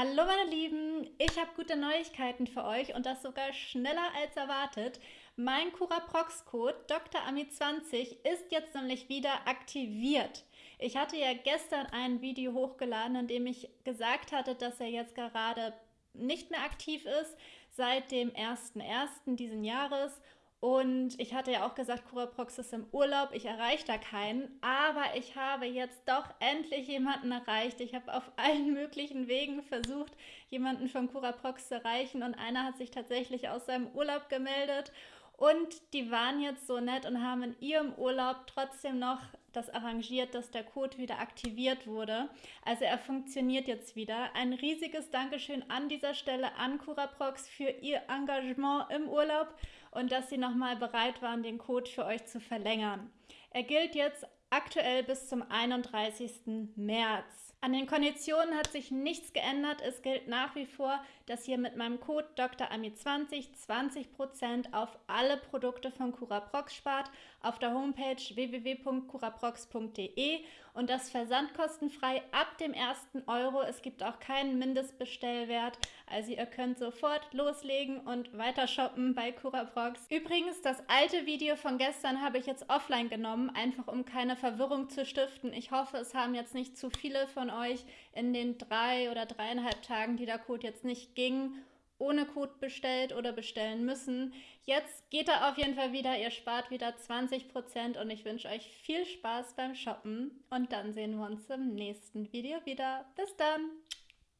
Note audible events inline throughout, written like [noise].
Hallo meine Lieben, ich habe gute Neuigkeiten für euch und das sogar schneller als erwartet. Mein Curaprox-Code Dr. Ami 20 ist jetzt nämlich wieder aktiviert. Ich hatte ja gestern ein Video hochgeladen, in dem ich gesagt hatte, dass er jetzt gerade nicht mehr aktiv ist seit dem 1.1. diesen Jahres und ich hatte ja auch gesagt, Curaprox ist im Urlaub, ich erreiche da keinen. Aber ich habe jetzt doch endlich jemanden erreicht. Ich habe auf [laughs] allen möglichen Wegen versucht, jemanden von Curaprox zu erreichen. Und einer hat sich tatsächlich aus seinem Urlaub gemeldet. Und die waren jetzt so nett und haben in ihrem Urlaub trotzdem noch das arrangiert, dass der Code wieder aktiviert wurde. Also er funktioniert jetzt wieder. Ein riesiges Dankeschön an dieser Stelle an Curaprox für ihr Engagement im Urlaub und dass sie nochmal bereit waren, den Code für euch zu verlängern. Er gilt jetzt aktuell bis zum 31. März. An den Konditionen hat sich nichts geändert. Es gilt nach wie vor, dass ihr mit meinem Code DrAmi20 20% auf alle Produkte von Curaprox spart auf der Homepage www.curaprox.de und das versandkostenfrei ab dem ersten Euro. Es gibt auch keinen Mindestbestellwert, also ihr könnt sofort loslegen und weiter shoppen bei Curaprox. Übrigens, das alte Video von gestern habe ich jetzt offline genommen, einfach um keine Verwirrung zu stiften. Ich hoffe, es haben jetzt nicht zu viele von euch in den drei oder dreieinhalb Tagen, die der Code jetzt nicht ging, ohne Code bestellt oder bestellen müssen. Jetzt geht er auf jeden Fall wieder, ihr spart wieder 20% und ich wünsche euch viel Spaß beim Shoppen und dann sehen wir uns im nächsten Video wieder. Bis dann!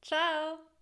Ciao!